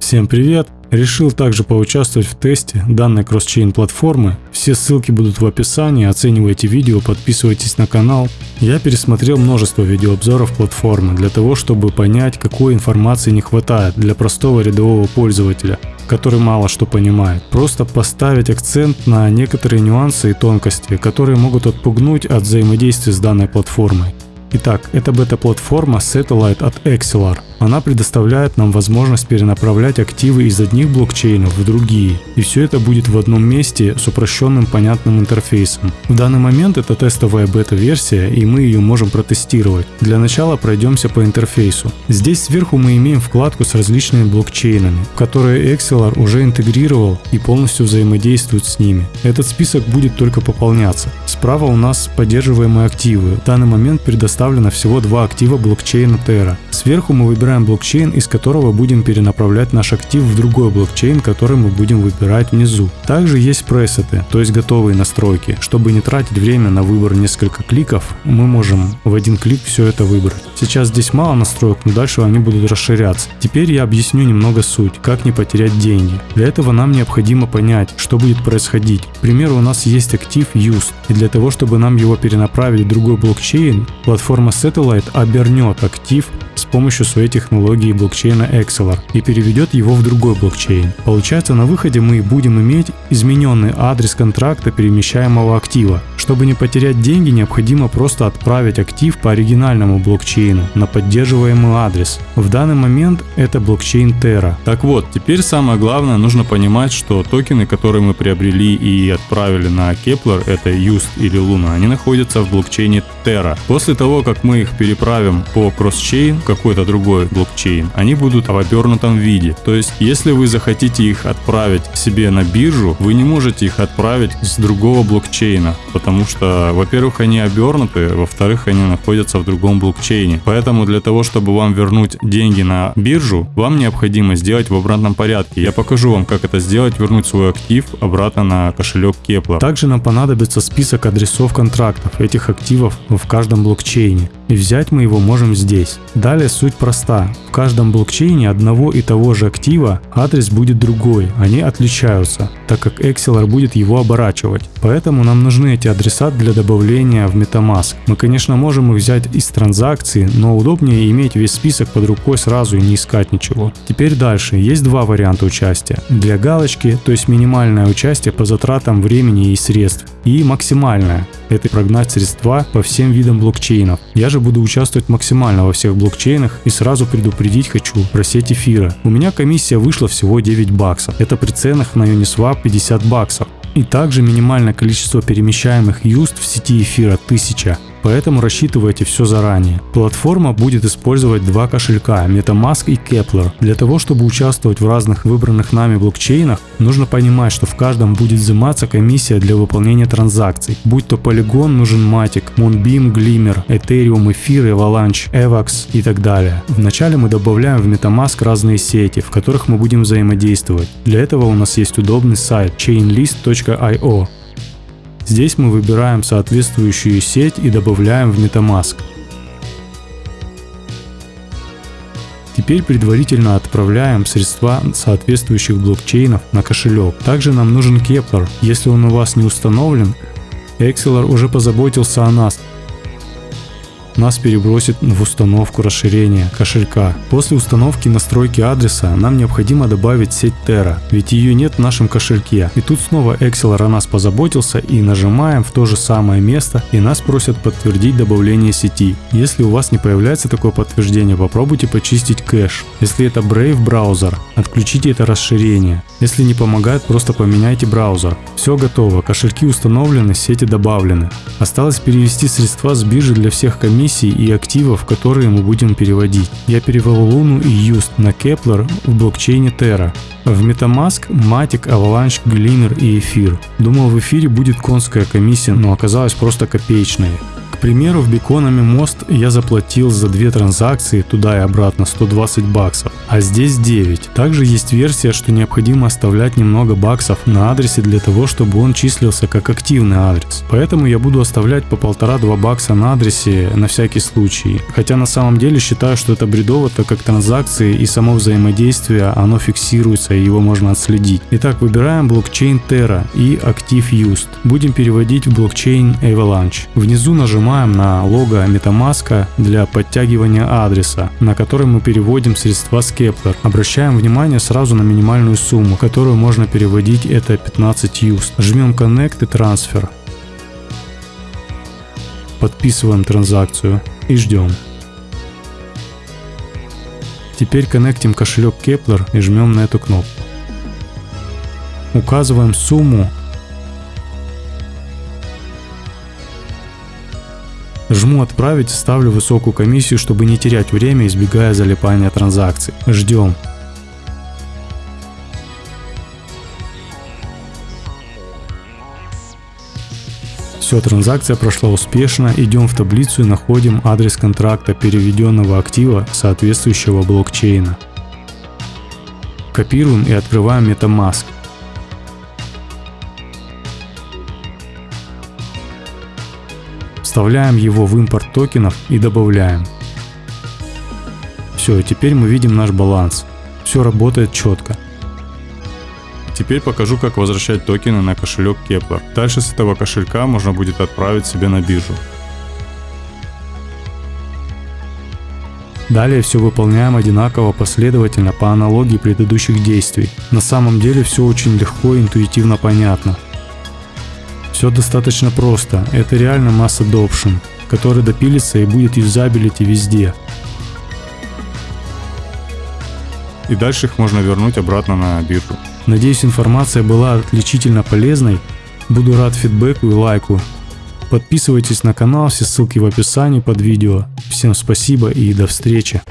Всем привет! Решил также поучаствовать в тесте данной кросс-чейн платформы. Все ссылки будут в описании, оценивайте видео, подписывайтесь на канал. Я пересмотрел множество видеообзоров платформы для того, чтобы понять, какой информации не хватает для простого рядового пользователя, который мало что понимает. Просто поставить акцент на некоторые нюансы и тонкости, которые могут отпугнуть от взаимодействия с данной платформой. Итак, это бета-платформа Satellite от Excelar. Она предоставляет нам возможность перенаправлять активы из одних блокчейнов в другие. И все это будет в одном месте с упрощенным понятным интерфейсом. В данный момент это тестовая бета-версия и мы ее можем протестировать. Для начала пройдемся по интерфейсу. Здесь сверху мы имеем вкладку с различными блокчейнами, в которые Excelar уже интегрировал и полностью взаимодействует с ними. Этот список будет только пополняться. Справа у нас поддерживаемые активы. В данный момент предоставлено всего два актива блокчейна Terra. Сверху мы выбираем блокчейн, из которого будем перенаправлять наш актив в другой блокчейн, который мы будем выбирать внизу. Также есть пресеты, то есть готовые настройки. Чтобы не тратить время на выбор несколько кликов, мы можем в один клик все это выбрать. Сейчас здесь мало настроек, но дальше они будут расширяться. Теперь я объясню немного суть, как не потерять деньги. Для этого нам необходимо понять, что будет происходить. К примеру, у нас есть актив Used, и для того, чтобы нам его перенаправить в другой блокчейн, платформа Satellite обернет актив помощью своей технологии блокчейна Excelar и переведет его в другой блокчейн. Получается на выходе мы будем иметь измененный адрес контракта перемещаемого актива. Чтобы не потерять деньги, необходимо просто отправить актив по оригинальному блокчейну на поддерживаемый адрес. В данный момент это блокчейн Terra. Так вот, теперь самое главное, нужно понимать, что токены, которые мы приобрели и отправили на Kepler, это Just или Luna, они находятся в блокчейне Terra. После того, как мы их переправим по кросс-чейн, какой-то другой блокчейн, они будут в обернутом виде. То есть, если вы захотите их отправить себе на биржу, вы не можете их отправить с другого блокчейна, потому что, во-первых, они обернуты, во-вторых, они находятся в другом блокчейне. Поэтому для того, чтобы вам вернуть деньги на биржу, вам необходимо сделать в обратном порядке. Я покажу вам, как это сделать, вернуть свой актив обратно на кошелек Kepler. Также нам понадобится список адресов контрактов этих активов в каждом блокчейне. И взять мы его можем здесь. Далее суть проста. В каждом блокчейне одного и того же актива адрес будет другой, они отличаются, так как Excelar будет его оборачивать. Поэтому нам нужны эти адреса для добавления в MetaMask. Мы конечно можем их взять из транзакции, но удобнее иметь весь список под рукой сразу и не искать ничего. Теперь дальше. Есть два варианта участия. Для галочки, то есть минимальное участие по затратам времени и средств. И максимальное. Это прогнать средства по всем видам блокчейнов. Я же буду участвовать максимально во всех блокчейнах и сразу предупредить хочу про сеть эфира. У меня комиссия вышла всего 9 баксов. Это при ценах на Uniswap 50 баксов. И также минимальное количество перемещаемых юст в сети эфира 1000 поэтому рассчитывайте все заранее. Платформа будет использовать два кошелька MetaMask и Kepler. Для того, чтобы участвовать в разных выбранных нами блокчейнах, нужно понимать, что в каждом будет взиматься комиссия для выполнения транзакций. Будь то Polygon, нужен Matic, Moonbeam, Glimmer, Ethereum, Эфир, Avalanche, Evax и так далее. Вначале мы добавляем в MetaMask разные сети, в которых мы будем взаимодействовать. Для этого у нас есть удобный сайт chainlist.io, Здесь мы выбираем соответствующую сеть и добавляем в MetaMask. Теперь предварительно отправляем средства соответствующих блокчейнов на кошелек. Также нам нужен Kepler. Если он у вас не установлен, Excelar уже позаботился о нас нас перебросит в установку расширения кошелька. После установки настройки адреса нам необходимо добавить сеть Terra, ведь ее нет в нашем кошельке. И тут снова Excel о нас позаботился и нажимаем в то же самое место и нас просят подтвердить добавление сети. Если у вас не появляется такое подтверждение, попробуйте почистить кэш. Если это Brave браузер, отключите это расширение. Если не помогает, просто поменяйте браузер. Все готово, кошельки установлены, сети добавлены. Осталось перевести средства с биржи для всех комиссий комиссий и активов, которые мы будем переводить. Я перевел Луну и Юст на Kepler в блокчейне Terra. В MetaMask, Matic, Avalanche, Glimmer и Эфир. Думал в эфире будет конская комиссия, но оказалась просто копеечная. К примеру, в Биконами мост я заплатил за две транзакции туда и обратно 120 баксов, а здесь 9. Также есть версия, что необходимо оставлять немного баксов на адресе для того, чтобы он числился как активный адрес. Поэтому я буду оставлять по полтора-два бакса на адресе на всякий случай. Хотя на самом деле считаю, что это бредово, так как транзакции и само взаимодействие, оно фиксируется и его можно отследить. Итак, выбираем блокчейн Terra и Active Used. Будем переводить в блокчейн Avalanche. Внизу нажимаем на лого MetaMask для подтягивания адреса, на который мы переводим средства с Kepler. Обращаем внимание сразу на минимальную сумму, которую можно переводить, это 15 USD. Жмем Connect и Transfer. Подписываем транзакцию и ждем. Теперь коннектим кошелек Kepler и жмем на эту кнопку. Указываем сумму. Жму «Отправить», ставлю высокую комиссию, чтобы не терять время, избегая залипания транзакций. Ждем. Все, транзакция прошла успешно. Идем в таблицу и находим адрес контракта переведенного актива соответствующего блокчейна. Копируем и открываем MetaMask. Вставляем его в импорт токенов и добавляем. Все, теперь мы видим наш баланс. Все работает четко. Теперь покажу, как возвращать токены на кошелек Kepler. Дальше с этого кошелька можно будет отправить себе на биржу. Далее все выполняем одинаково последовательно по аналогии предыдущих действий. На самом деле все очень легко и интуитивно понятно. Все достаточно просто, это реально масс adoption, который допилится и будет юзабилити везде. И дальше их можно вернуть обратно на биржу. Надеюсь информация была отличительно полезной. Буду рад фидбэку и лайку. Подписывайтесь на канал, все ссылки в описании под видео. Всем спасибо и до встречи.